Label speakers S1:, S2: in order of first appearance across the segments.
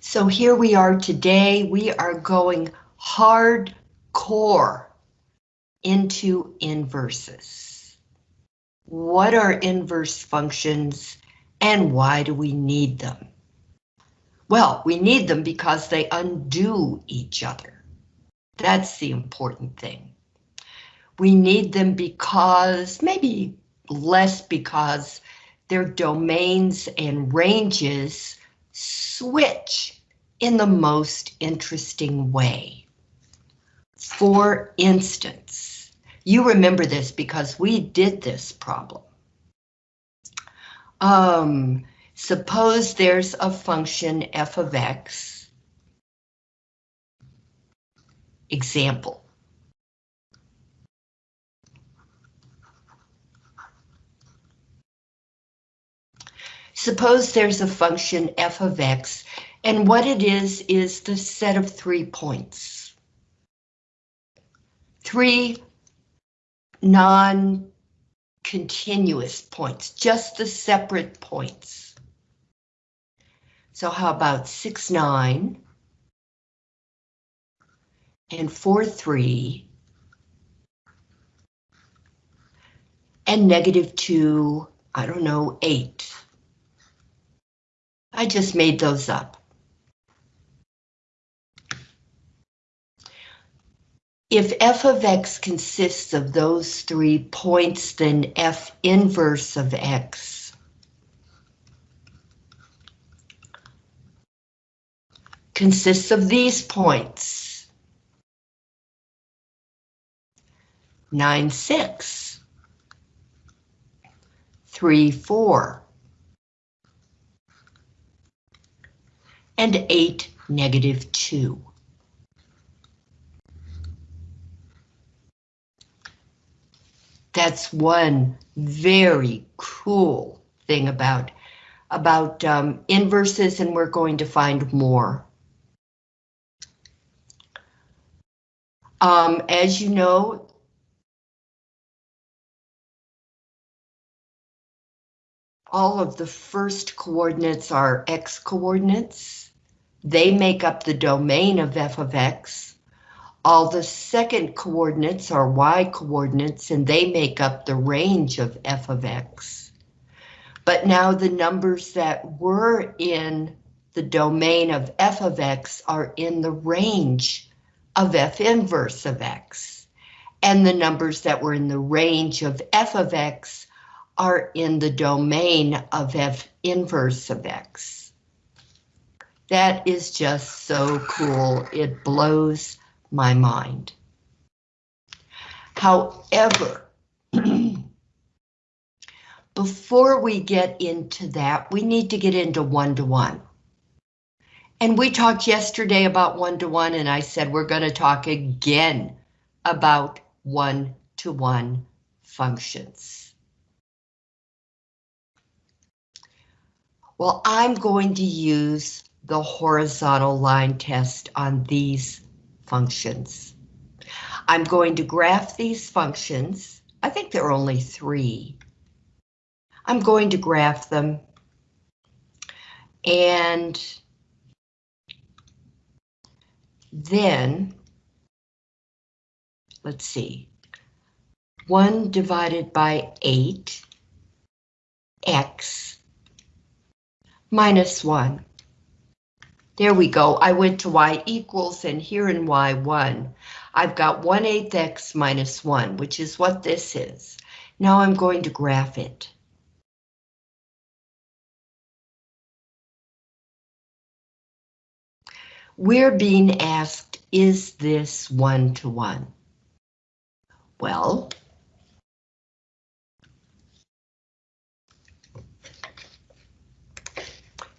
S1: So here we are today, we are going hardcore into inverses. What are inverse functions and why do we need them? Well, we need them because they undo each other. That's the important thing. We need them because, maybe less because, their domains and ranges switch in the most interesting way. For instance, you remember this because we did this problem. Um, suppose there's a function f of x. Example. Suppose there's a function f of x, and what it is is the set of three points. Three non-continuous points, just the separate points. So how about 6, 9, and 4, 3, and negative 2, I don't know, 8. I just made those up. If f of x consists of those three points, then f inverse of x consists of these points. 9, 6, 3, 4, and 8, negative 2. That's one very cool thing about, about um, inverses, and we're going to find more. Um, as you know, all of the first coordinates are x coordinates. They make up the domain of f of x. All the second coordinates are y coordinates and they make up the range of f of x. But now the numbers that were in the domain of f of x are in the range of f inverse of x. And the numbers that were in the range of f of x are in the domain of f inverse of x. That is just so cool. It blows my mind. However, before we get into that, we need to get into one-to-one. -one. And we talked yesterday about one-to-one, -one, and I said we're going to talk again about one-to-one -one functions. Well, I'm going to use the horizontal line test on these functions. I'm going to graph these functions. I think there are only three. I'm going to graph them. And then, let's see, 1 divided by 8, x, minus 1. There we go. I went to y equals and here in y1, I've got 1 8 x minus 1, which is what this is. Now I'm going to graph it. We're being asked, is this one-to-one? -one? Well,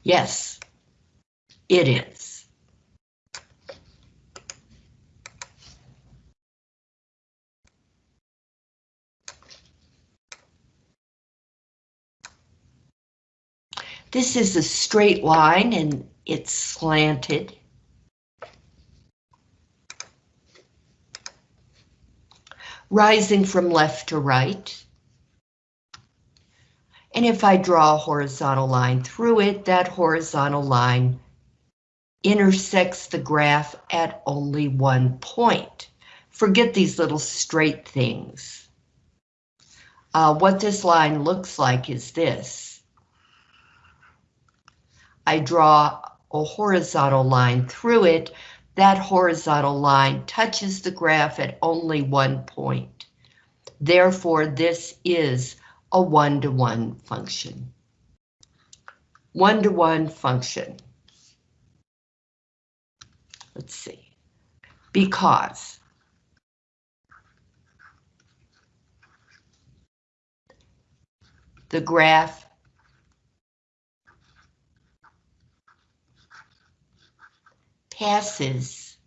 S1: yes, it is. This is a straight line and it's slanted. Rising from left to right. And if I draw a horizontal line through it, that horizontal line intersects the graph at only one point. Forget these little straight things. Uh, what this line looks like is this. I draw a horizontal line through it. That horizontal line touches the graph at only one point. Therefore, this is a one-to-one -one function. One-to-one -one function. Let's see. Because the graph passes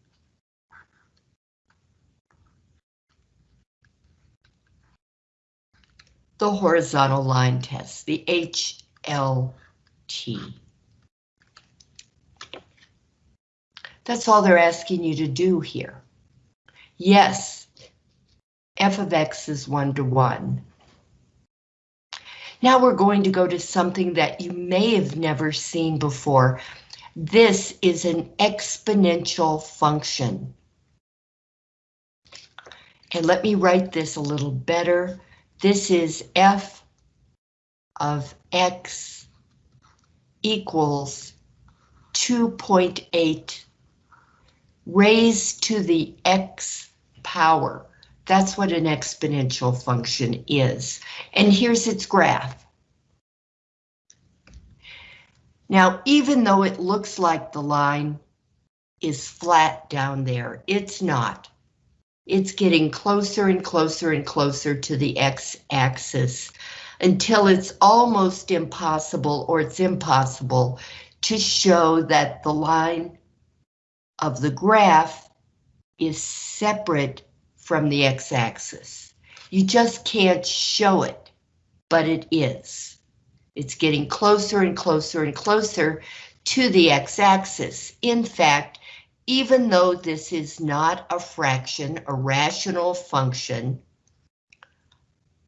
S1: the horizontal line test, the HLT. That's all they're asking you to do here. Yes, f of x is one to one. Now we're going to go to something that you may have never seen before. This is an exponential function. And let me write this a little better. This is f of x equals 2.8 raised to the x power. That's what an exponential function is. And here's its graph. Now, even though it looks like the line is flat down there, it's not. It's getting closer and closer and closer to the x-axis until it's almost impossible or it's impossible to show that the line of the graph is separate from the x-axis. You just can't show it, but it is. It's getting closer and closer and closer to the x-axis. In fact, even though this is not a fraction, a rational function,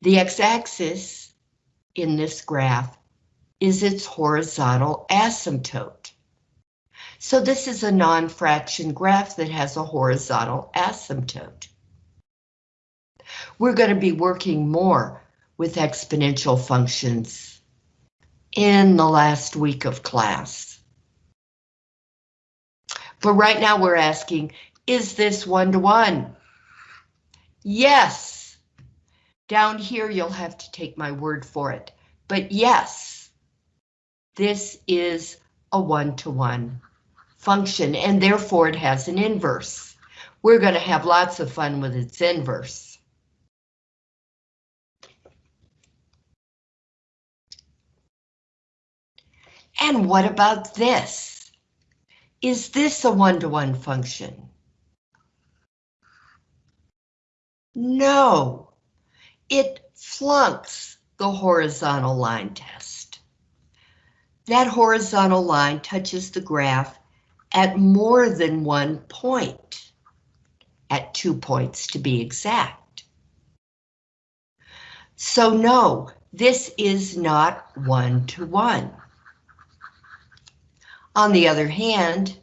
S1: the x-axis in this graph is its horizontal asymptote. So this is a non-fraction graph that has a horizontal asymptote. We're going to be working more with exponential functions in the last week of class. But right now we're asking, is this one-to-one? -one? Yes. Down here you'll have to take my word for it. But yes, this is a one-to-one -one function and therefore it has an inverse. We're going to have lots of fun with its inverse. And what about this? Is this a one-to-one -one function? No, it flunks the horizontal line test. That horizontal line touches the graph at more than one point, at two points to be exact. So no, this is not one-to-one. -one. On the other hand,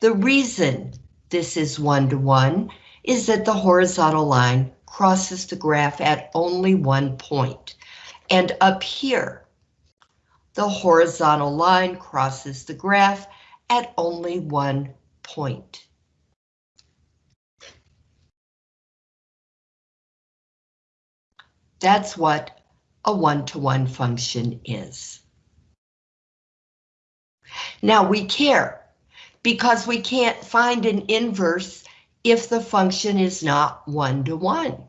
S1: the reason this is one-to-one -one is that the horizontal line crosses the graph at only one point. And up here, the horizontal line crosses the graph at only one point. That's what a one-to-one -one function is. Now we care because we can't find an inverse if the function is not one-to-one. -one.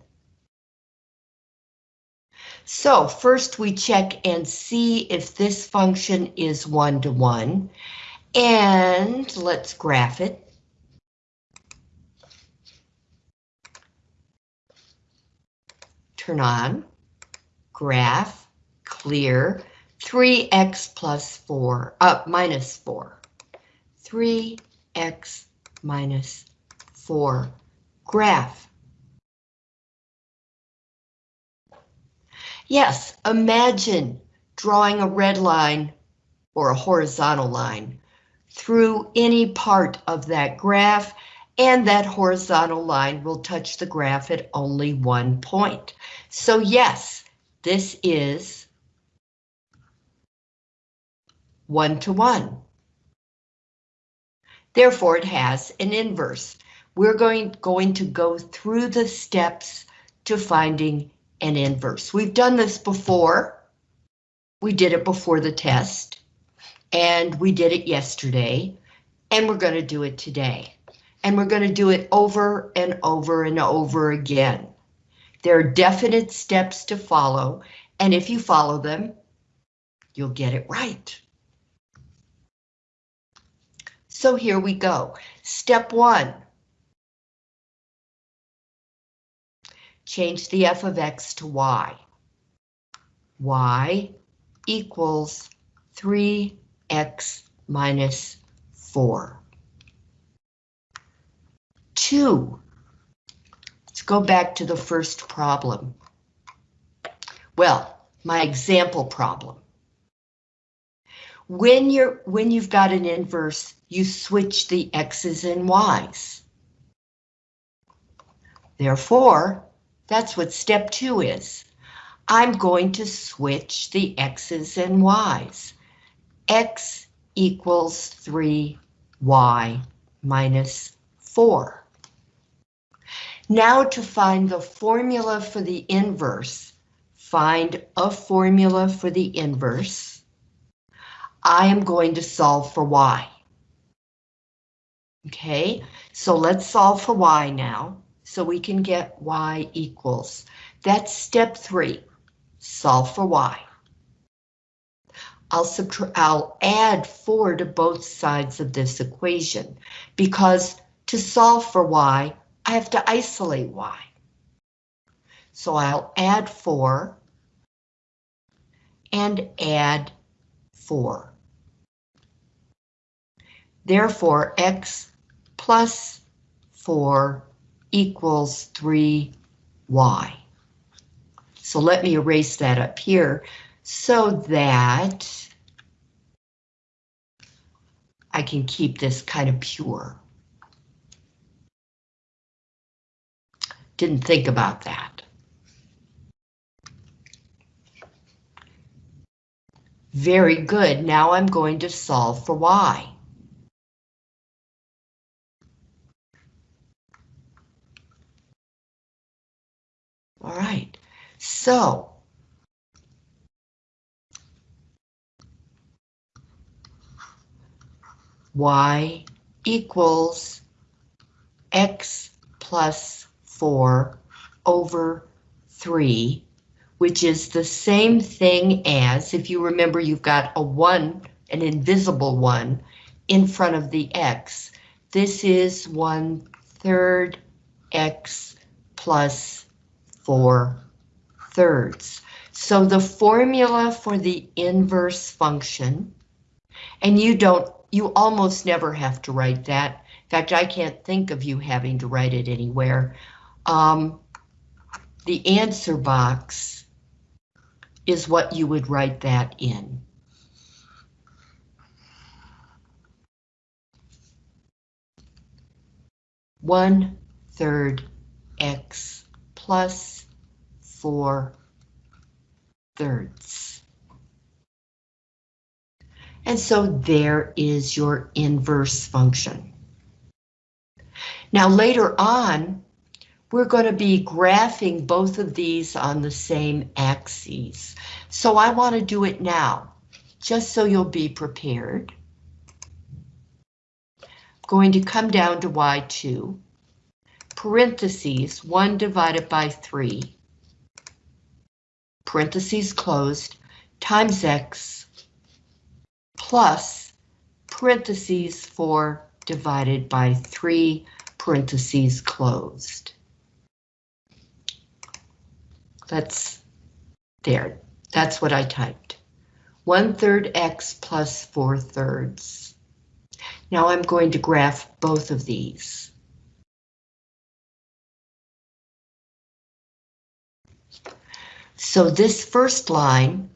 S1: So first we check and see if this function is one-to-one, -one, and let's graph it. Turn on, graph, clear, 3x plus 4, uh, minus 4. 3x minus 4 graph. Yes, imagine drawing a red line or a horizontal line through any part of that graph, and that horizontal line will touch the graph at only one point. So yes, this is one-to-one. Therefore, it has an inverse. We're going, going to go through the steps to finding an inverse. We've done this before. We did it before the test, and we did it yesterday, and we're going to do it today. And we're going to do it over and over and over again. There are definite steps to follow, and if you follow them, you'll get it right. So here we go. Step one. Change the f of x to y. y equals 3x minus 4. 2. Let's go back to the first problem. Well, my example problem. When you're when you've got an inverse, you switch the x's and y's. Therefore, that's what step two is. I'm going to switch the x's and y's. X equals 3y minus 4. Now to find the formula for the inverse, find a formula for the inverse. I am going to solve for y. Okay, so let's solve for y now, so we can get y equals. That's step three, solve for y. I'll subtract, I'll add four to both sides of this equation, because to solve for y, I have to isolate y. So I'll add 4 and add 4. Therefore, x plus 4 equals 3y. So let me erase that up here so that I can keep this kind of pure. Didn't think about that. Very good, now I'm going to solve for y. All right, so y equals x plus 4 over 3, which is the same thing as, if you remember, you've got a 1, an invisible 1, in front of the x. This is 1 third x plus 4 thirds. So the formula for the inverse function, and you don't, you almost never have to write that. In fact, I can't think of you having to write it anywhere um, the answer box is what you would write that in. One third x plus four thirds. And so there is your inverse function. Now later on, we're going to be graphing both of these on the same axes. So I want to do it now, just so you'll be prepared. Going to come down to y2, parentheses 1 divided by 3, parentheses closed, times x, plus parentheses 4 divided by 3, parentheses closed. That's there. That's what I typed. One third x plus four thirds. Now I'm going to graph both of these. So this first line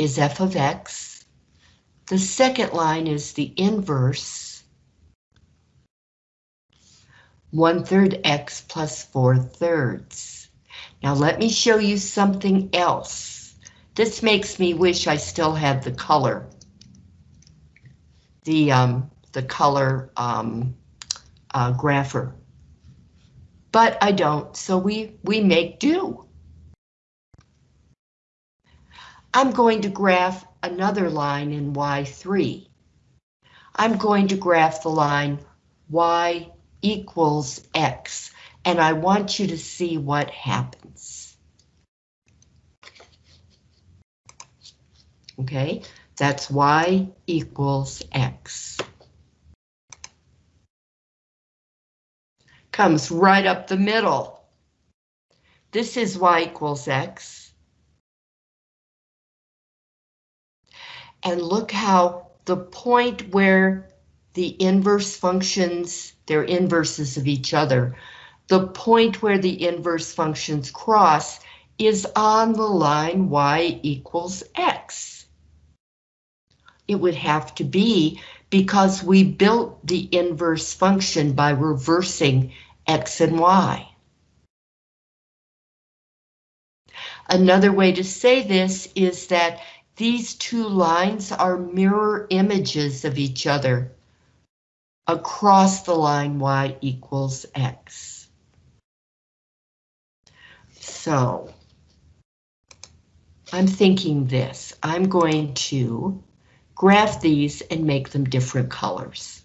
S1: is f of x. The second line is the inverse. One third x plus four thirds. Now let me show you something else. This makes me wish I still had the color. The, um, the color um, uh, grapher. But I don't, so we, we make do. I'm going to graph another line in Y3. I'm going to graph the line Y equals X, and I want you to see what happens. Okay, that's Y equals X. Comes right up the middle. This is Y equals X. And look how the point where the inverse functions, they're inverses of each other, the point where the inverse functions cross is on the line y equals x. It would have to be because we built the inverse function by reversing x and y. Another way to say this is that these two lines are mirror images of each other across the line y equals x. So I'm thinking this, I'm going to graph these and make them different colors.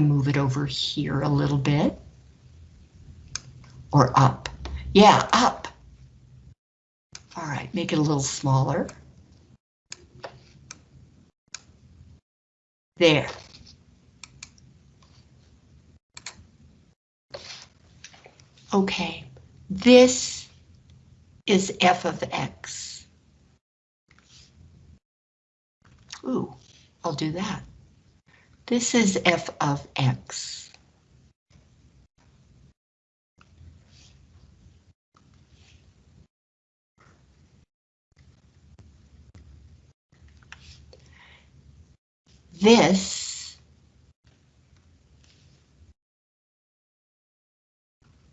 S1: Move it over here a little bit. Or up. Yeah, up. All right, make it a little smaller. There. Okay, this is f of x. Ooh, I'll do that. This is f of x. This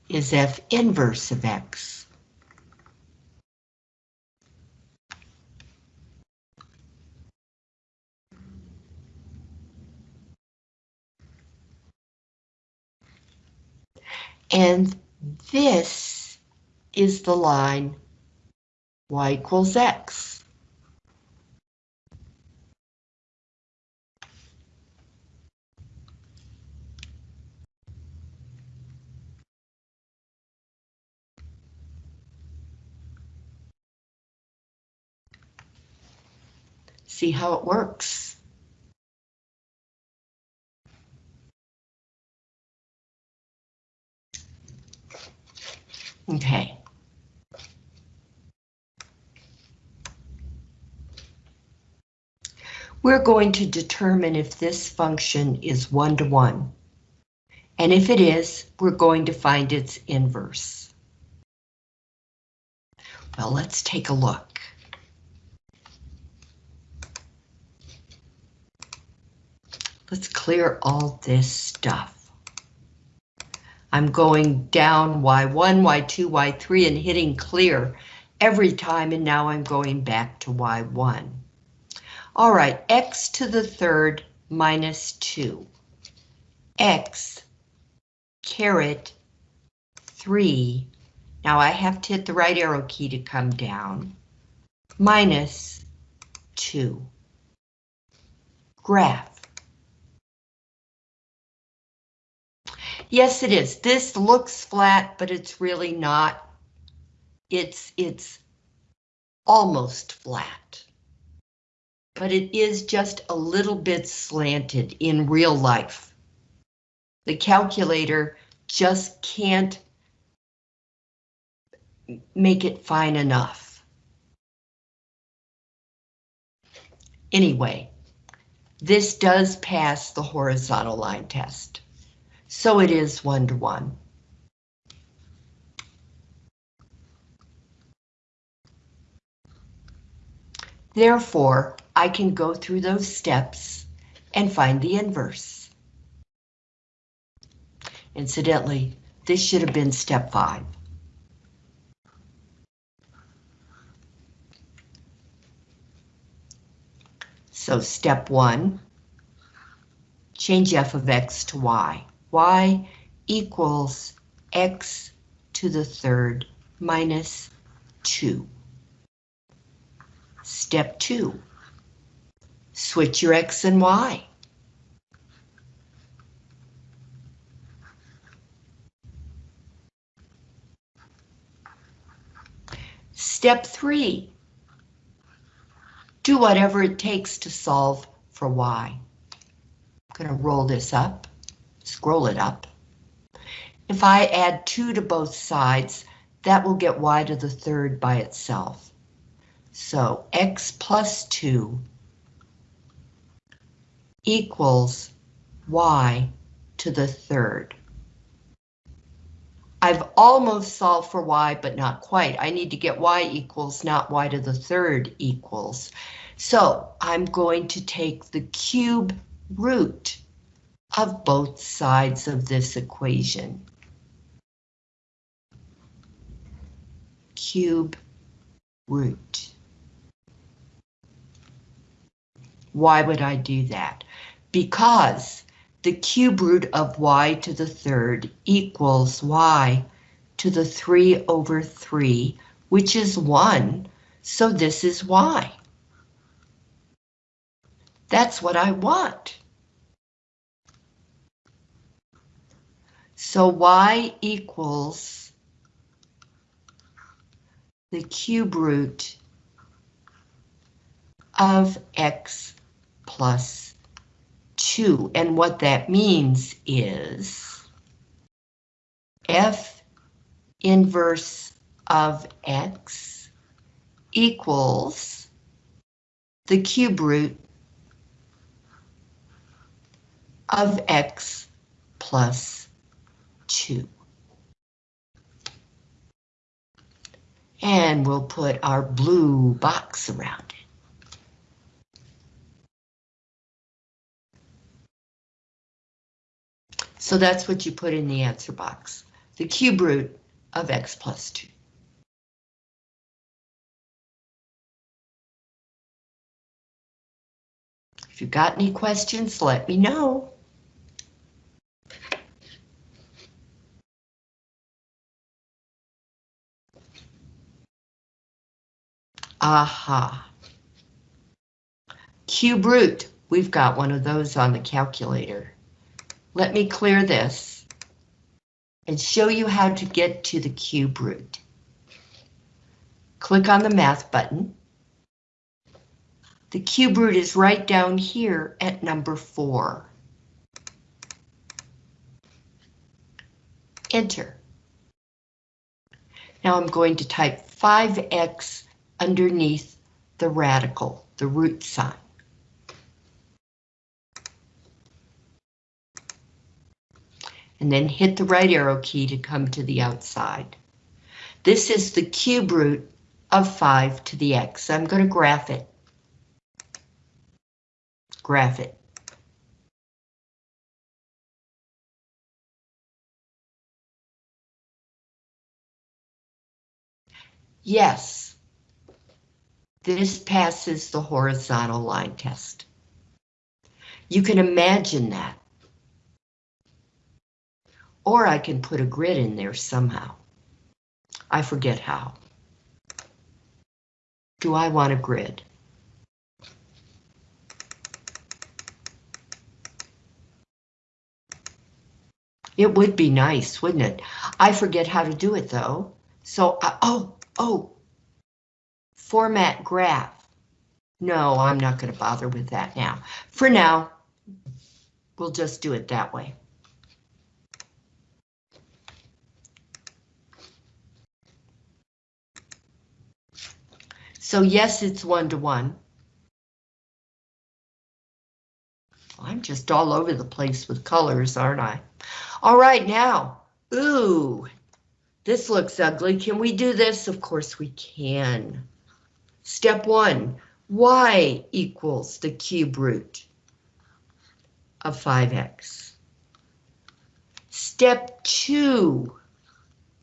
S1: is f inverse of x. And this is the line y equals x. See how it works. Okay. We're going to determine if this function is one-to-one. -one. And if it is, we're going to find its inverse. Well, let's take a look. Let's clear all this stuff. I'm going down Y1, Y2, Y3 and hitting clear every time and now I'm going back to Y1. All right, X to the third minus 2. X caret 3. Now I have to hit the right arrow key to come down. Minus 2. Graph. Yes, it is. This looks flat, but it's really not. It's, it's almost flat. But it is just a little bit slanted in real life. The calculator just can't make it fine enough. Anyway, This does pass the horizontal line test. So it is one to one. Therefore, I can go through those steps and find the inverse. Incidentally, this should have been step five. So step one, change f of x to y. y equals x to the third minus 2. Step 2. Switch your x and y. Step 3 do whatever it takes to solve for y. I'm going to roll this up, scroll it up. If I add 2 to both sides, that will get y to the third by itself. So x plus 2 equals y to the third. I've almost solved for y, but not quite. I need to get y equals, not y to the third equals. So I'm going to take the cube root of both sides of this equation. Cube root. Why would I do that? Because the cube root of y to the third equals y to the 3 over 3, which is 1, so this is y. That's what I want. So y equals the cube root of x plus 2. And what that means is f inverse of x equals the cube root of x plus 2. And we'll put our blue box around it. So that's what you put in the answer box, the cube root of x plus 2. If you've got any questions, let me know. Aha. Cube root, we've got one of those on the calculator. Let me clear this and show you how to get to the cube root. Click on the math button. The cube root is right down here at number four. Enter. Now I'm going to type 5x underneath the radical, the root sign. and then hit the right arrow key to come to the outside. This is the cube root of 5 to the x. I'm going to graph it. Graph it. Yes, this passes the horizontal line test. You can imagine that. Or I can put a grid in there somehow. I forget how. Do I want a grid? It would be nice, wouldn't it? I forget how to do it though. So, uh, oh, oh, format graph. No, I'm not going to bother with that now. For now, we'll just do it that way. So yes, it's one to one. I'm just all over the place with colors, aren't I? All right, now, ooh, this looks ugly. Can we do this? Of course we can. Step one, y equals the cube root of 5x. Step two,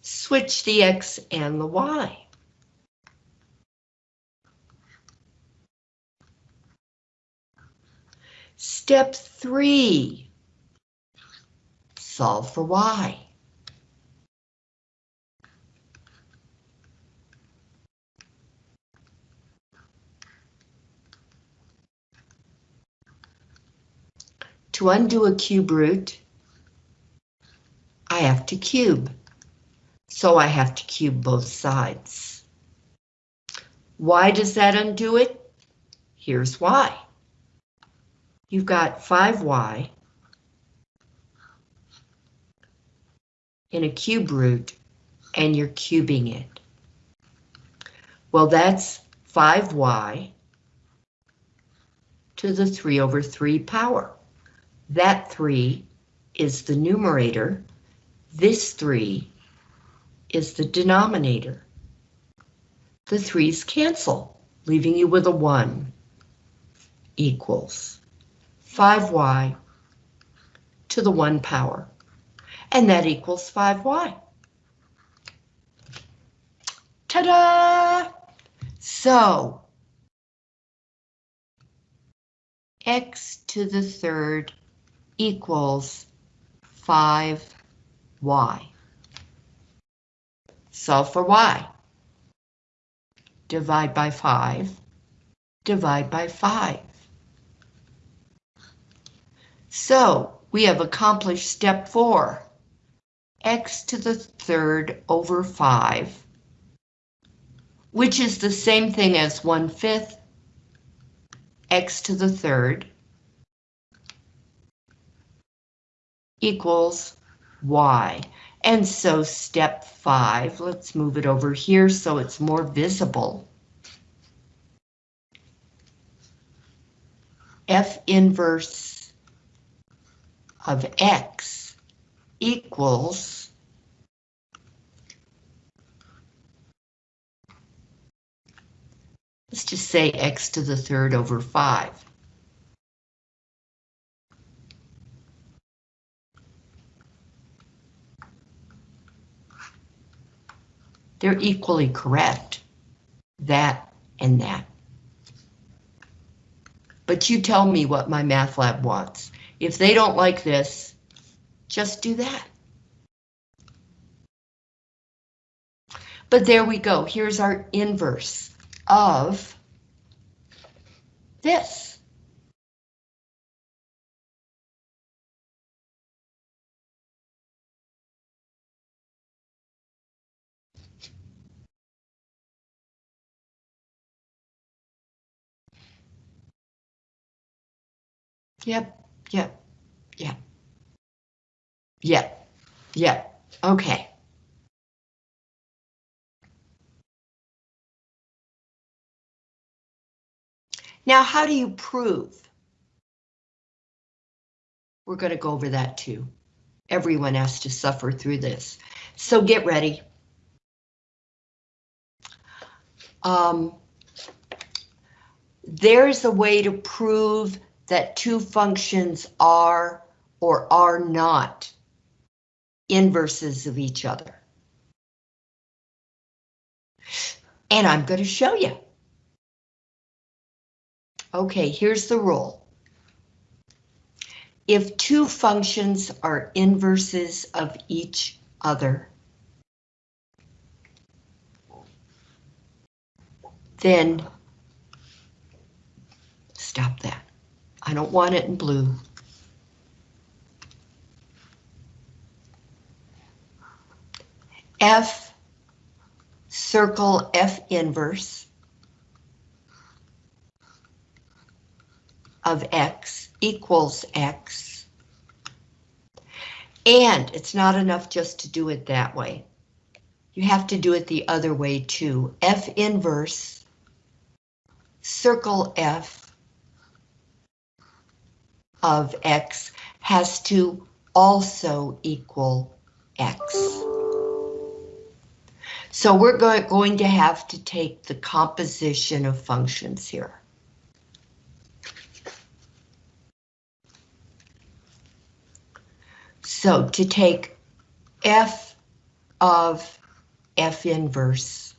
S1: switch the x and the y. Step three, solve for y. To undo a cube root, I have to cube. So I have to cube both sides. Why does that undo it? Here's why. You've got 5y in a cube root, and you're cubing it. Well, that's 5y to the 3 over 3 power. That 3 is the numerator. This 3 is the denominator. The 3's cancel, leaving you with a 1 equals 5y to the 1 power. And that equals 5y. Ta-da! So, x to the third equals 5y. Solve for y. Divide by 5. Divide by 5. So we have accomplished step 4. x to the third over 5, which is the same thing as 1 fifth x to the third equals y. And so step five, let's move it over here so it's more visible. F inverse of x equals let's just say x to the third over 5. They're equally correct, that and that. But you tell me what MyMathLab wants. If they don't like this, just do that. But there we go. Here's our inverse of this. Yep, yep, yep. Yep, yep, okay. Now, how do you prove? We're going to go over that too. Everyone has to suffer through this. So get ready. Um, there's a way to prove that two functions are or are not inverses of each other. And I'm going to show you. Okay, here's the rule. If two functions are inverses of each other, then stop that. I don't want it in blue. F, circle F inverse of X equals X. And it's not enough just to do it that way. You have to do it the other way too. F inverse, circle F of x has to also equal x. So we're go going to have to take the composition of functions here. So to take f of f inverse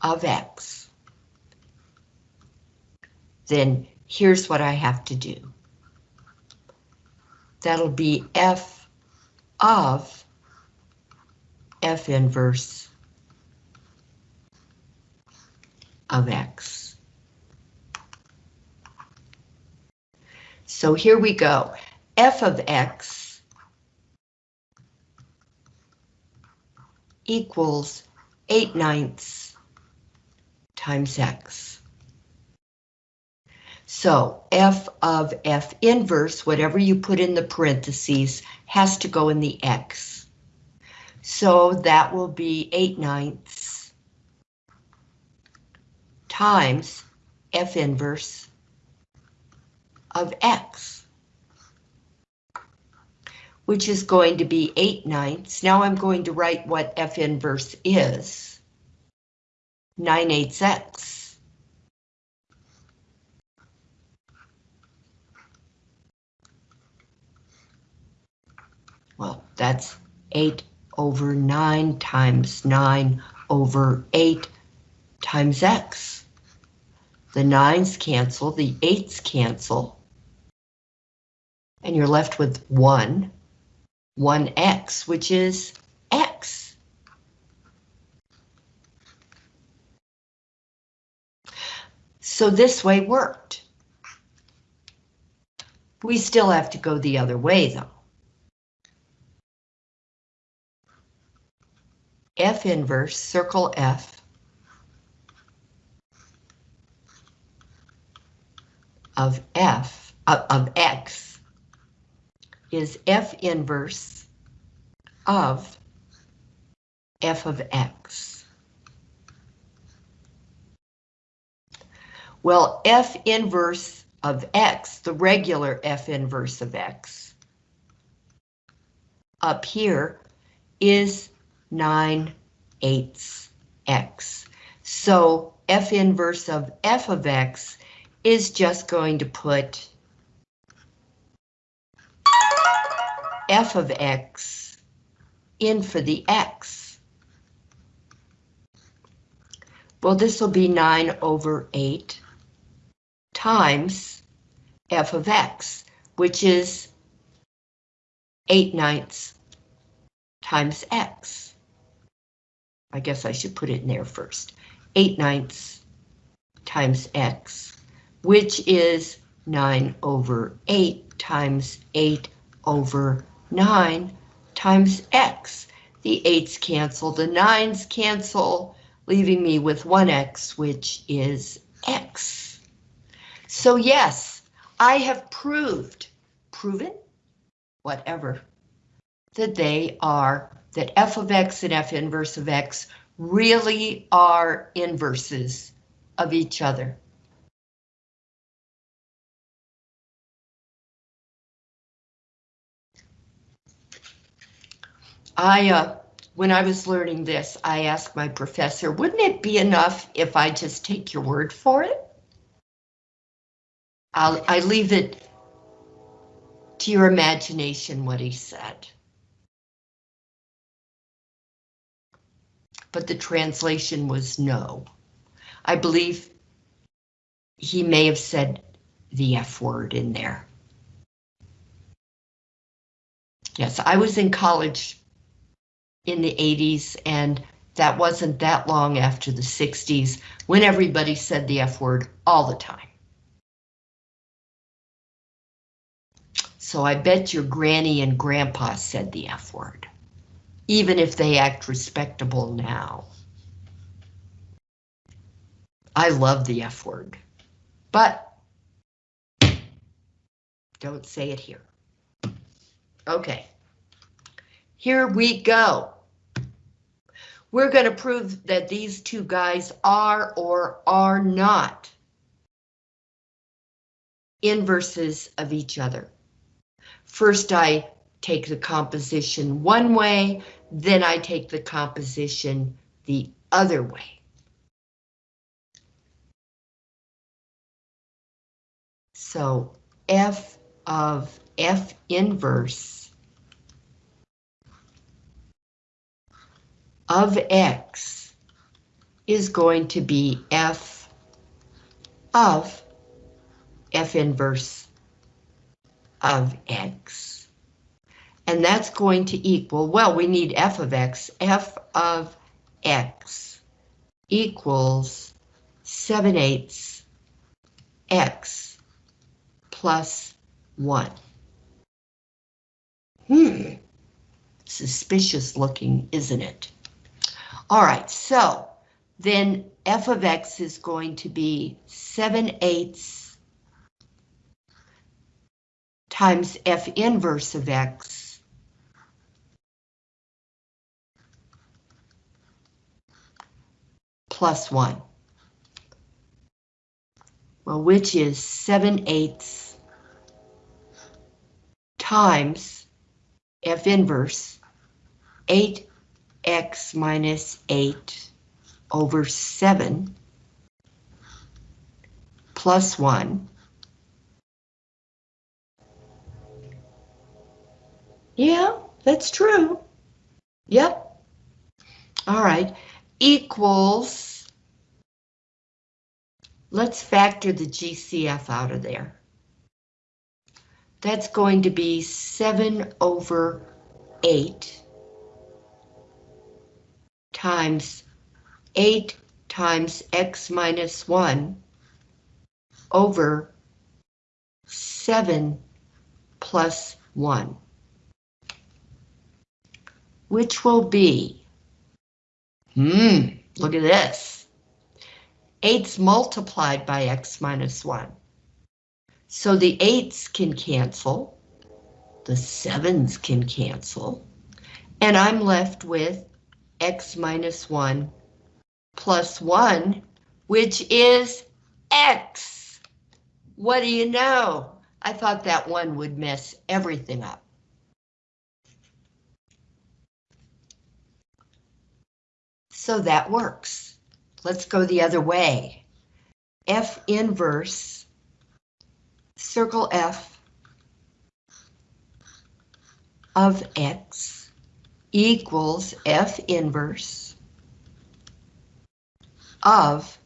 S1: of x, then here's what I have to do. That'll be f of f inverse of x. So here we go. f of x equals 8 ninths times x. So f of f inverse, whatever you put in the parentheses, has to go in the x. So that will be 8 ninths times f inverse of x, which is going to be 8 ninths. Now I'm going to write what f inverse is. 9 eighths x. Well, that's 8 over 9 times 9 over 8 times x. The 9's cancel, the 8's cancel, and you're left with 1, 1x, which is x. So this way worked. We still have to go the other way, though. F inverse, circle F, of F, of, of X, is F inverse of F of X. Well, F inverse of X, the regular F inverse of X, up here is 9 eighths x. So f inverse of f of x is just going to put f of x in for the x. Well, this will be 9 over 8 times f of x, which is 8 ninths times x. I guess I should put it in there first. 8 ninths times x, which is 9 over 8 times 8 over 9 times x. The 8's cancel, the 9's cancel, leaving me with 1x, which is x. So yes, I have proved, proven, whatever, that they are that f of x and f inverse of x really are inverses of each other. I, uh, when I was learning this, I asked my professor, wouldn't it be enough if I just take your word for it? I'll, I leave it to your imagination what he said. But the translation was no. I believe he may have said the F word in there. Yes, I was in college in the 80s and that wasn't that long after the 60s when everybody said the F word all the time. So I bet your granny and grandpa said the F word even if they act respectable now. I love the F word, but don't say it here. Okay, here we go. We're going to prove that these two guys are or are not inverses of each other. First, I take the composition one way, then I take the composition the other way. So f of f inverse of x is going to be f of f inverse of x. And that's going to equal, well, we need f of x. f of x equals 7 eighths x plus 1. Hmm, suspicious looking, isn't it? All right, so then f of x is going to be 7 eighths times f inverse of x plus 1. Well, which is 7 eighths times f inverse 8x minus 8 over 7 plus 1. Yeah, that's true. Yep. All right. Equals, let's factor the GCF out of there. That's going to be 7 over 8 times 8 times x minus 1 over 7 plus 1, which will be, hmm, look at this, 8's multiplied by x minus 1. So the 8's can cancel, the 7's can cancel, and I'm left with x minus 1 plus 1, which is x. What do you know? I thought that one would mess everything up. So that works. Let's go the other way. F inverse, circle F of X equals F inverse of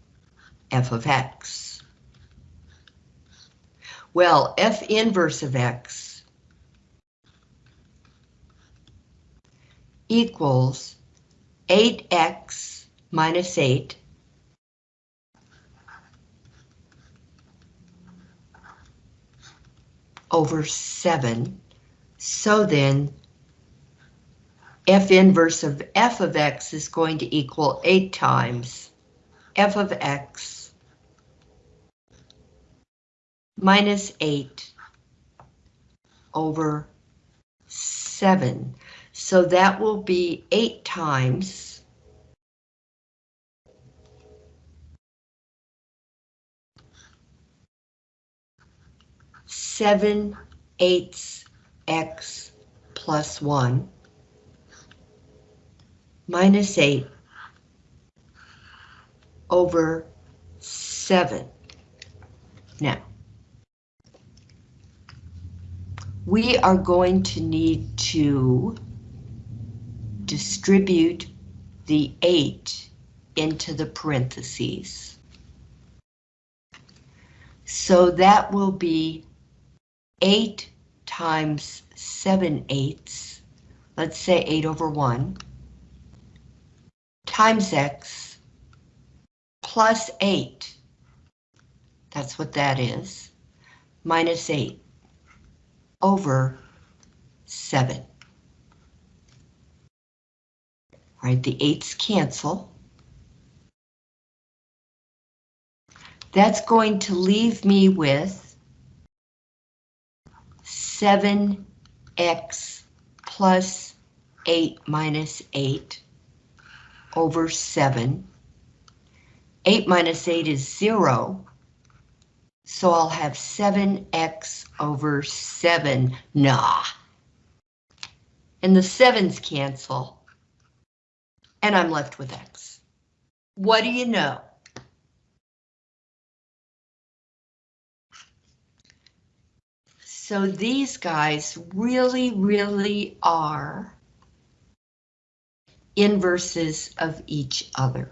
S1: f of x. Well, f inverse of x equals 8x minus 8 over 7. So then f inverse of f of x is going to equal 8 times f of x minus 8 over 7. So that will be 8 times seven eighths x plus one minus eight over 7. Now, we are going to need to distribute the 8 into the parentheses. So that will be 8 times 7 eighths, let's say 8 over 1, times x plus 8. That's what that is. Minus 8 over 7. All right, the 8's cancel. That's going to leave me with 7x plus 8 minus 8 over 7 8 minus 8 is 0. So I'll have 7x over 7. Nah. And the 7's cancel. And I'm left with x. What do you know? So these guys really, really are inverses of each other.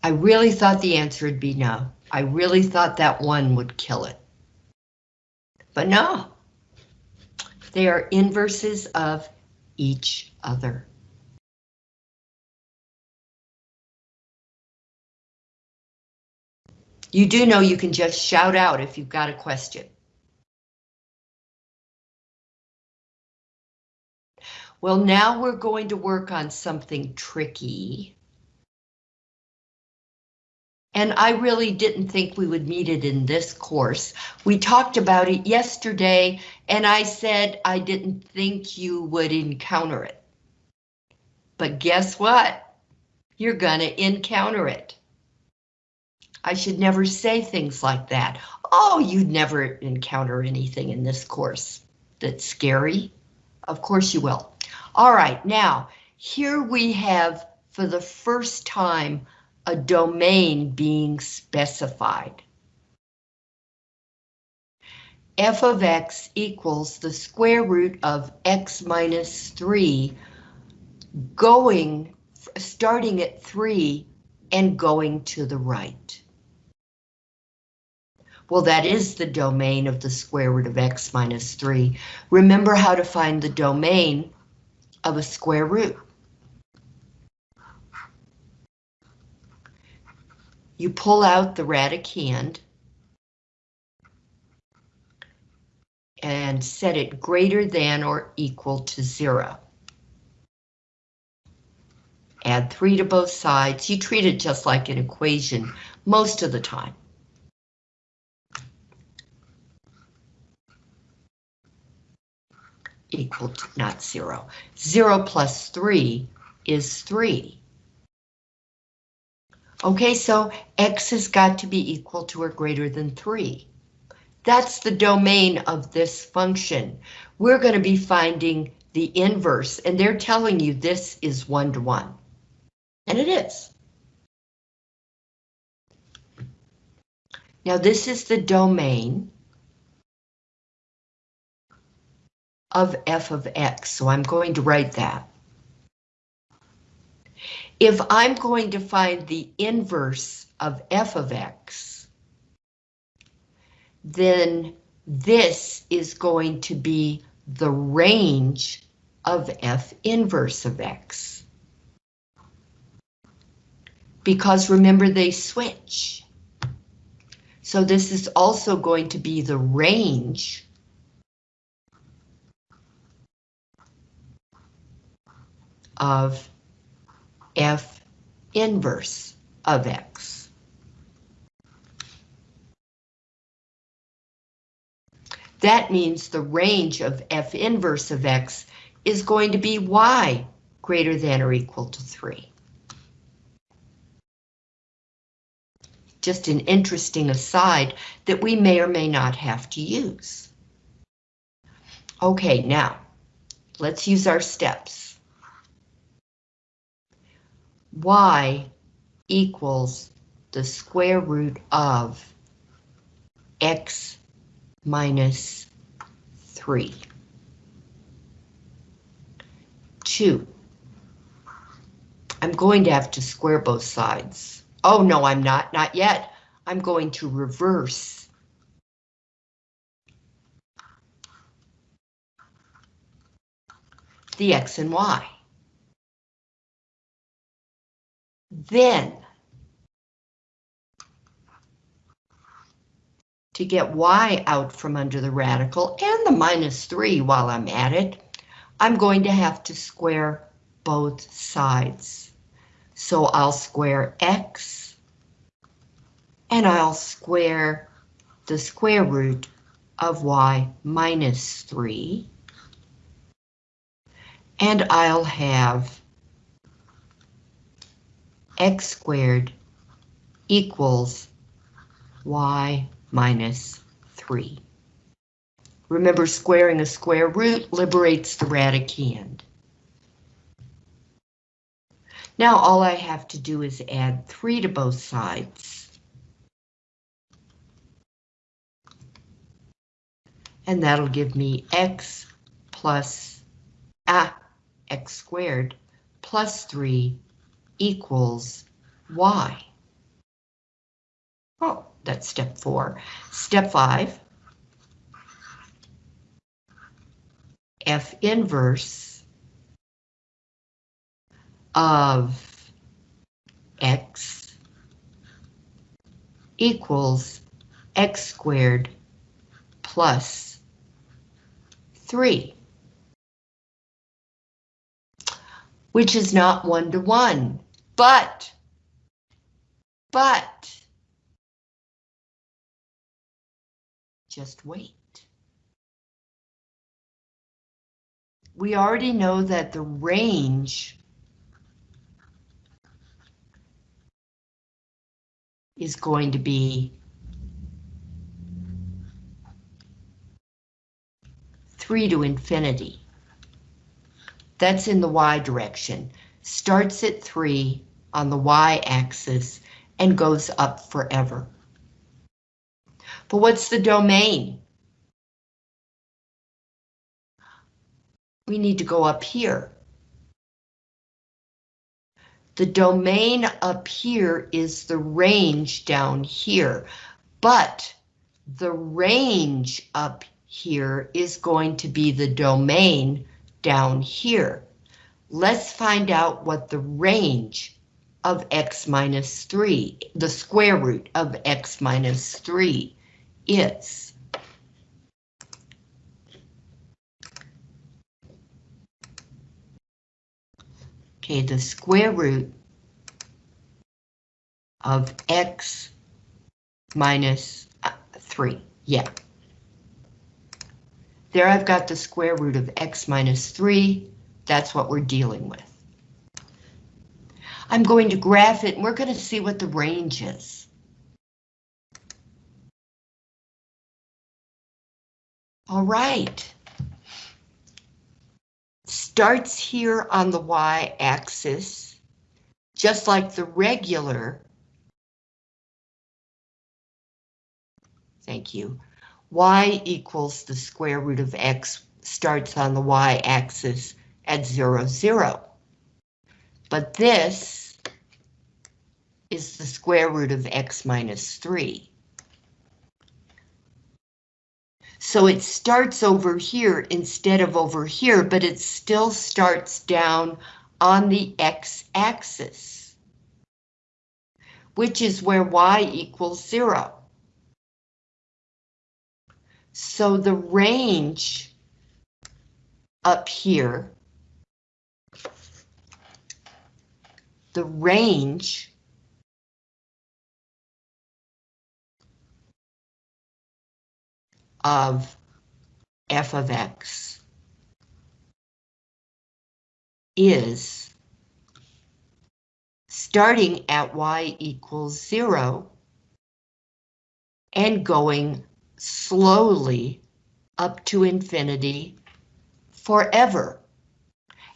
S1: I really thought the answer would be no. I really thought that one would kill it. But no. They are inverses of each other. You do know you can just shout out if you've got a question. Well, now we're going to work on something tricky. And I really didn't think we would meet it in this course. We talked about it yesterday, and I said I didn't think you would encounter it. But guess what? You're gonna encounter it. I should never say things like that. Oh, you'd never encounter anything in this course that's scary. Of course you will. All right, now, here we have, for the first time, a domain being specified. f of x equals the square root of x minus 3 going, starting at 3 and going to the right. Well, that is the domain of the square root of x minus 3. Remember how to find the domain of a square root. You pull out the radicand and set it greater than or equal to zero. Add three to both sides. You treat it just like an equation most of the time. Equal to not zero. Zero plus three is three. Okay, so x has got to be equal to or greater than 3. That's the domain of this function. We're going to be finding the inverse, and they're telling you this is one-to-one. -one. And it is. Now this is the domain of f of x, so I'm going to write that. If I'm going to find the inverse of f of x, then this is going to be the range of f inverse of x. Because remember they switch. So this is also going to be the range of f inverse of x. That means the range of f inverse of x is going to be y greater than or equal to 3. Just an interesting aside that we may or may not have to use. Okay, now, let's use our steps y equals the square root of x minus 3. 2. I'm going to have to square both sides. Oh, no, I'm not, not yet. I'm going to reverse. the x and y. Then, to get y out from under the radical and the minus 3 while I'm at it, I'm going to have to square both sides. So I'll square x and I'll square the square root of y minus 3 and I'll have x squared equals y minus 3. Remember, squaring a square root liberates the radicand. Now all I have to do is add 3 to both sides. And that'll give me x plus ah, x squared plus 3 equals y. Oh, that's step 4. Step 5. F inverse of x equals x squared plus 3, which is not one-to-one, -one, but, but, just wait. We already know that the range is going to be three to infinity. That's in the y direction. Starts at three on the y-axis and goes up forever. But what's the domain? We need to go up here. The domain up here is the range down here, but the range up here is going to be the domain down here. Let's find out what the range of x minus 3, the square root of x minus 3 is. Okay, the square root of x uh, 3, yeah. There I've got the square root of x minus 3, that's what we're dealing with. I'm going to graph it and we're going to see what the range is. All right starts here on the y-axis, just like the regular. Thank you. y equals the square root of x starts on the y-axis at 0, 0. But this is the square root of x minus 3. So it starts over here instead of over here, but it still starts down on the x-axis, which is where y equals zero. So the range up here, the range of f of x is starting at y equals zero and going slowly up to infinity forever.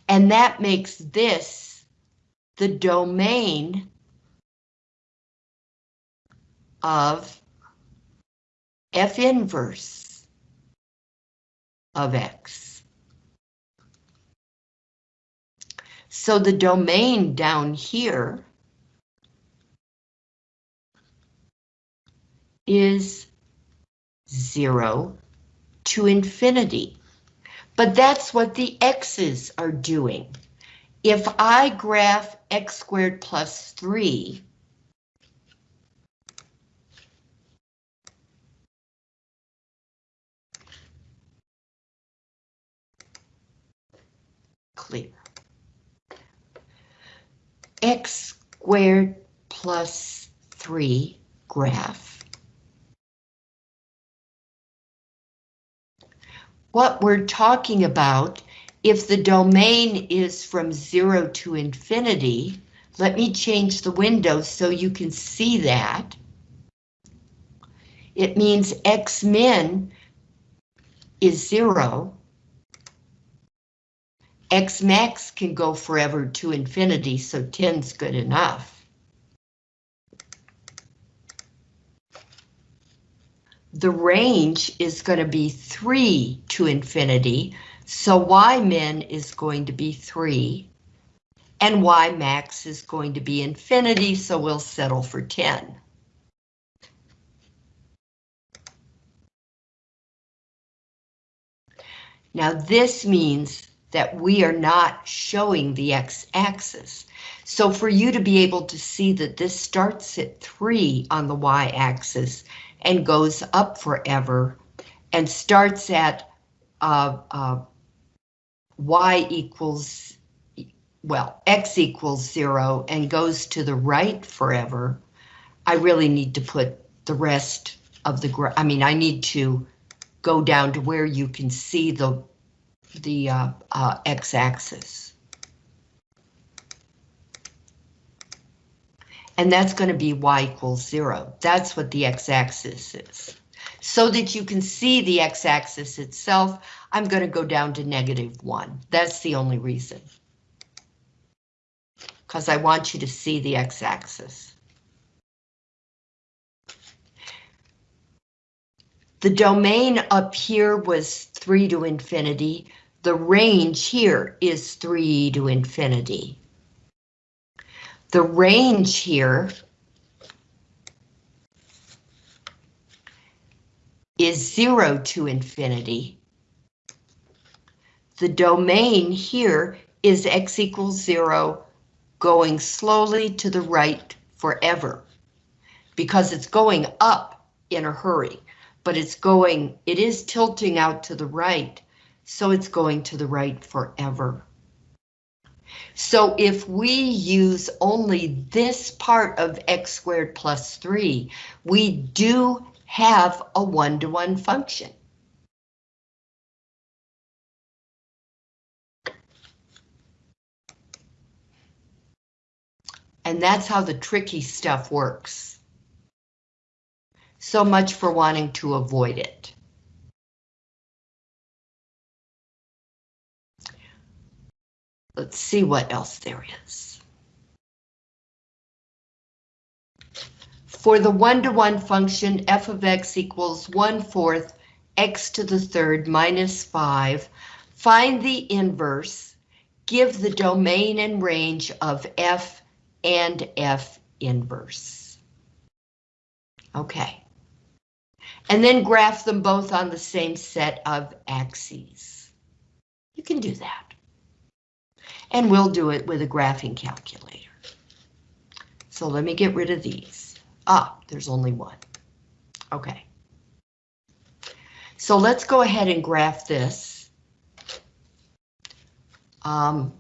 S1: And that makes this the domain of f inverse of x. So the domain down here is zero to infinity. But that's what the x's are doing. If I graph x squared plus 3 clear. x squared plus 3 graph. What we're talking about, if the domain is from 0 to infinity, Let me change the window so you can see that. It means X min is zero. X max can go forever to infinity, so 10's good enough. The range is going to be 3 to infinity, so Y min is going to be 3, and Y max is going to be infinity, so we'll settle for 10. Now this means that we are not showing the x-axis. So for you to be able to see that this starts at 3 on the y-axis and goes up forever and starts at uh, uh, y equals, well, x equals 0 and goes to the right forever, I really need to put the rest of the, I mean, I need to go down to where you can see the, the uh, uh, x-axis. And that's going to be y equals zero. That's what the x-axis is. So that you can see the x-axis itself, I'm going to go down to negative one. That's the only reason. Because I want you to see the x-axis. The domain up here was 3 to infinity. The range here is 3 to infinity. The range here is 0 to infinity. The domain here is x equals 0 going slowly to the right forever because it's going up in a hurry but it's going, it is tilting out to the right, so it's going to the right forever. So if we use only this part of x squared plus 3, we do have a one-to-one -one function. And that's how the tricky stuff works. So much for wanting to avoid it. Let's see what else there is. For the one-to-one -one function, f of x equals 1 fourth x to the third minus 5, find the inverse, give the domain and range of f and f inverse. Okay and then graph them both on the same set of axes. You can do that. And we'll do it with a graphing calculator. So let me get rid of these. Ah, there's only one. Okay. So let's go ahead and graph this. Um,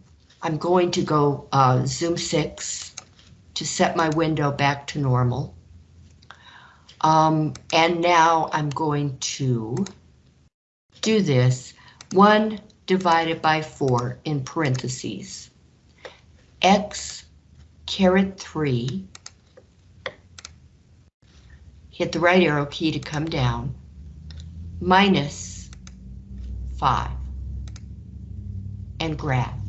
S1: I'm going to go uh, zoom 6 to set my window back to normal. Um, and now I'm going to do this. 1 divided by 4 in parentheses. X caret 3. Hit the right arrow key to come down. Minus 5. And graph.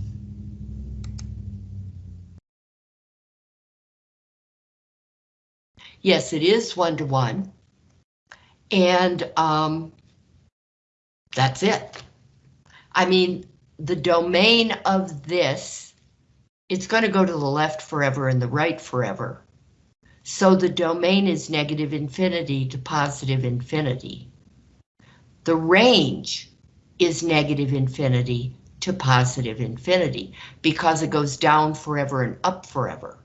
S1: Yes, it is one-to-one. And um, that's it. I mean, the domain of this, it's going to go to the left forever and the right forever. So the domain is negative infinity to positive infinity. The range is negative infinity to positive infinity because it goes down forever and up forever.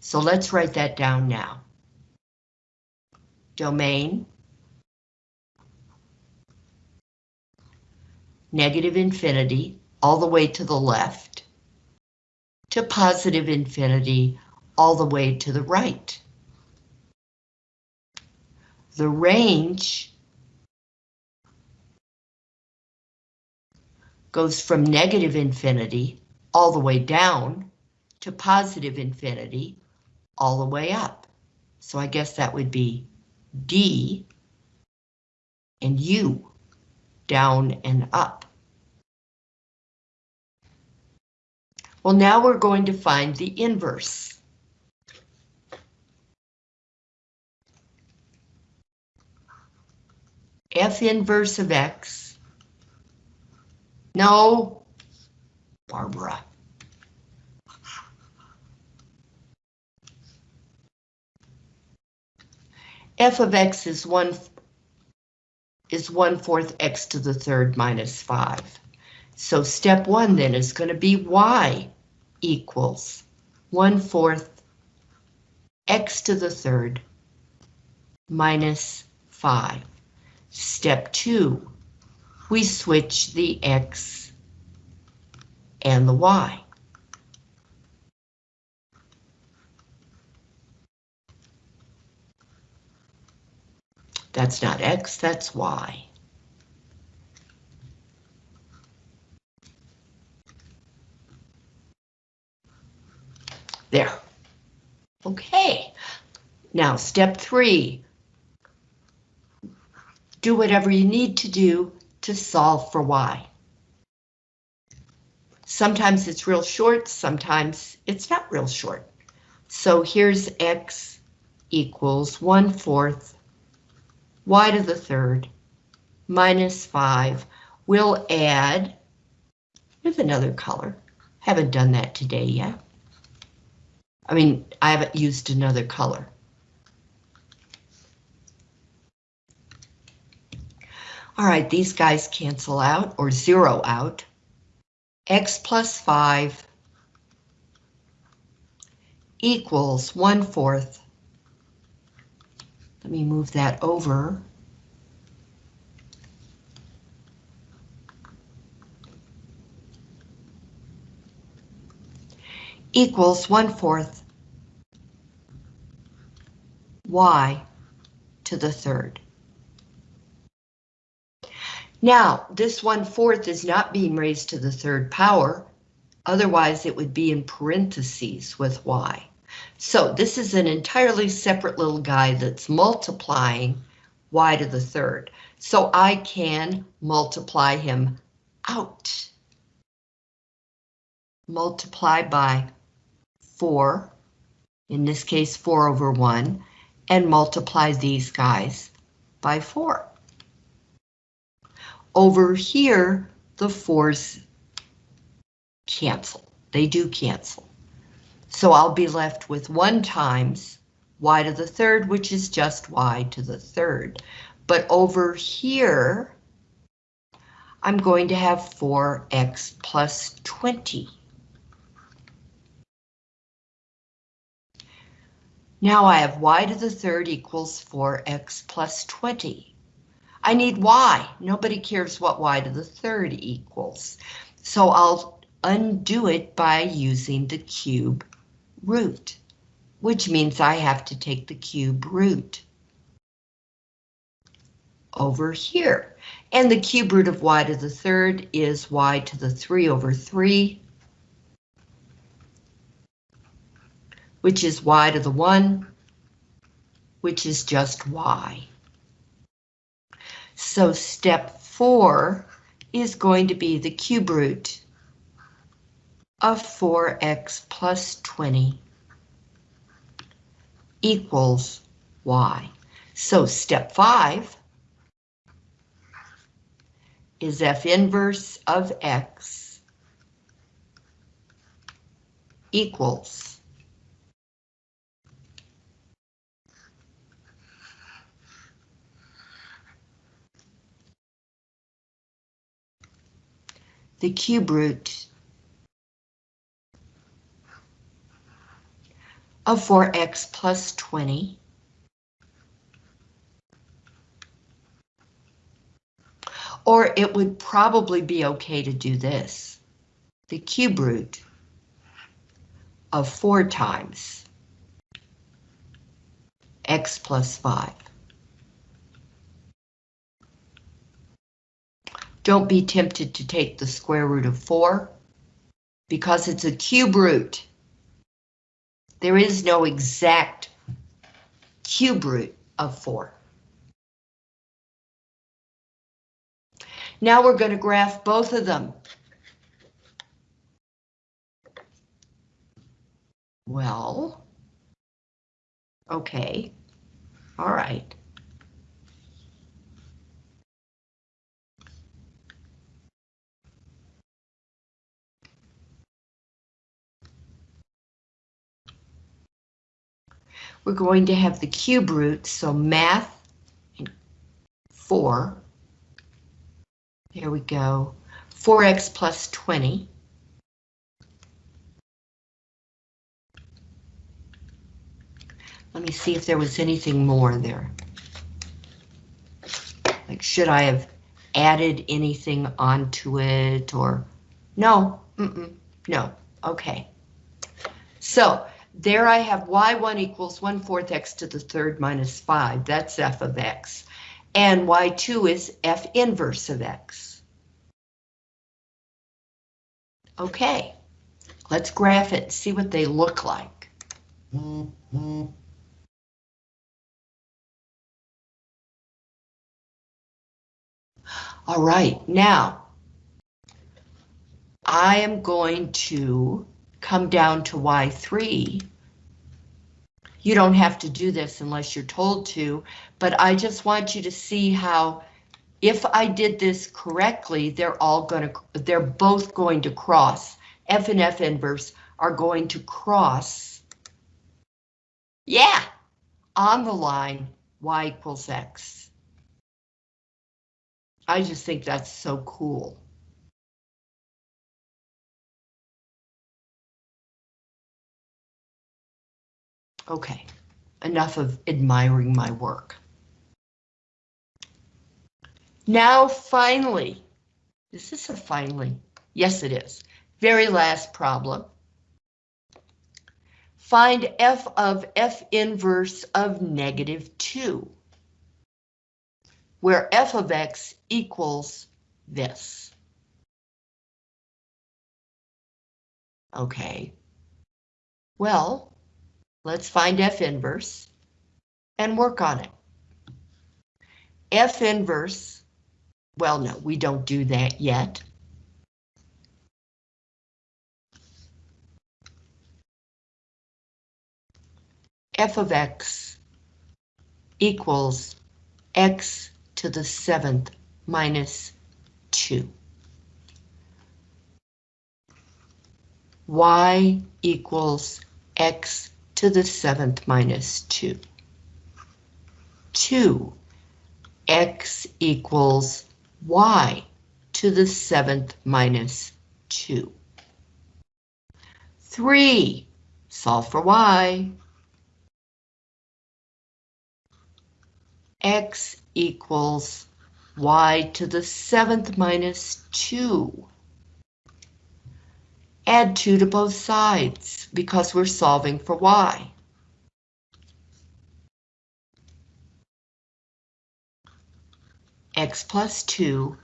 S1: So let's write that down now domain, negative infinity, all the way to the left, to positive infinity, all the way to the right. The range goes from negative infinity all the way down to positive infinity all the way up. So I guess that would be D and U, down and up. Well, now we're going to find the inverse. F inverse of X. No, Barbara. F of X is one is one fourth X to the third minus five. So step one then is going to be Y equals one fourth X to the third minus five. Step two, we switch the X and the Y. That's not X, that's Y. There. Okay. Now, step three. Do whatever you need to do to solve for Y. Sometimes it's real short, sometimes it's not real short. So here's X equals 1 fourth y to the third minus 5. We'll add with another color. Haven't done that today yet. I mean, I haven't used another color. All right, these guys cancel out or zero out. X plus 5 equals 1 fourth let me move that over. Equals 1 fourth y to the third. Now, this 1 fourth is not being raised to the third power, otherwise it would be in parentheses with y. So this is an entirely separate little guy that's multiplying y to the third. So I can multiply him out. Multiply by 4, in this case 4 over 1, and multiply these guys by 4. Over here, the 4's cancel. They do cancel. So I'll be left with 1 times y to the third, which is just y to the third. But over here, I'm going to have 4x plus 20. Now I have y to the third equals 4x plus 20. I need y. Nobody cares what y to the third equals. So I'll undo it by using the cube root, which means I have to take the cube root over here. And the cube root of y to the third is y to the 3 over 3, which is y to the 1, which is just y. So step 4 is going to be the cube root of 4x plus 20 equals y. So step 5 is f inverse of x equals the cube root of 4x plus 20. Or it would probably be okay to do this. The cube root of 4 times x plus 5. Don't be tempted to take the square root of 4 because it's a cube root There is no exact cube root of 4. Now we're going to graph both of them. Well, okay, all right. We're going to have the cube root, so math 4. Here we go. 4x plus 20. Let me see if there was anything more there. Like, should I have added anything onto it or? No, mm -mm, no, okay. So there I have y1 equals 1 fourth x to the third minus 5. That's f of x. And y2 is f inverse of x. Okay, let's graph it, see what they look like. Mm -hmm. All right, now I am going to come down to Y3. You don't have to do this unless you're told to, but I just want you to see how if I did this correctly, they're all going to, they're both going to cross. F and F inverse are going to cross. Yeah, on the line y equals x. I just think that's so cool. Okay, enough of admiring my work. Now, finally, is this a finally? Yes, it is. Very last problem. Find f of f inverse of negative 2 where f of x equals this. Okay. Well, let's find f inverse and work on it. f inverse, well, no, we don't do that yet. f of x equals x to the seventh minus 2. y equals x to the seventh minus 2. 2. x equals y to the seventh minus 2. 3. Solve for y. x equals y to the seventh minus 2. Add 2 to both sides because we're solving for y. x plus 2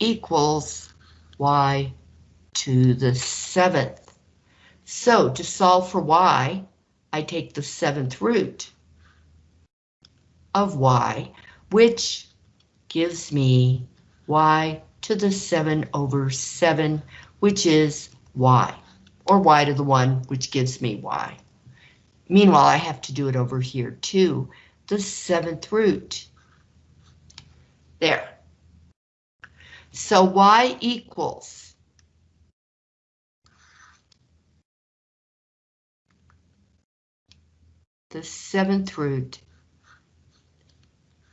S1: equals y to the seventh. So to solve for y, I take the seventh root of y, which gives me y to the 7 over 7, which is y, or y to the 1, which gives me y. Meanwhile, I have to do it over here too, the seventh root. There. So y equals the seventh root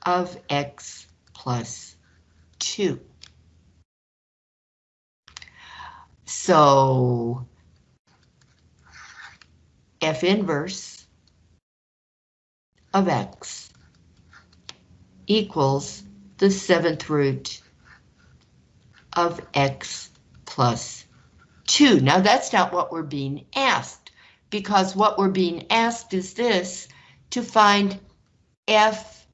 S1: of x plus 2. So f inverse of x equals the seventh root of x plus 2. Now that's not what we're being asked, because what we're being asked is this, to find f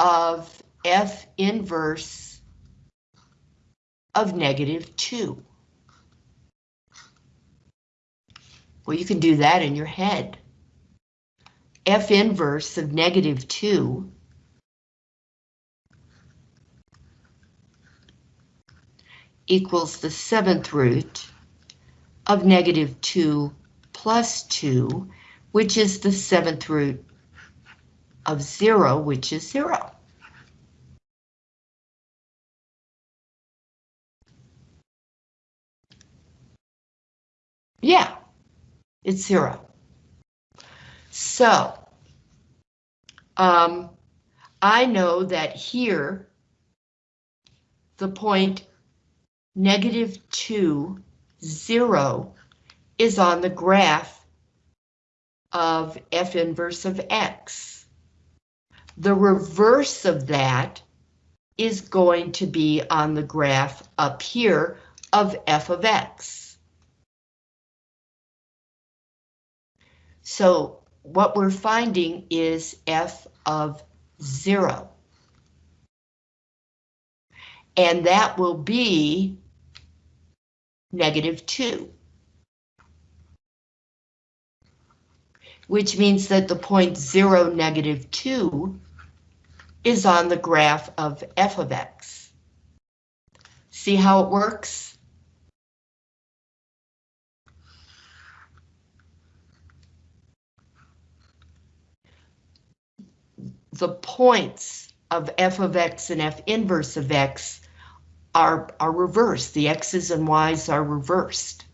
S1: of f inverse of negative 2. Well, you can do that in your head. F inverse of negative 2 equals the seventh root of negative 2 plus 2, which is the seventh root of 0, which is 0. It's 0. So, um, I know that here, the point negative 2, 0 is on the graph of f inverse of x. The reverse of that is going to be on the graph up here of f of x. So what we're finding is f of 0. And that will be negative 2. Which means that the point 0, negative 2 is on the graph of f of x. See how it works? The points of f of x and f inverse of x are, are reversed. The x's and y's are reversed.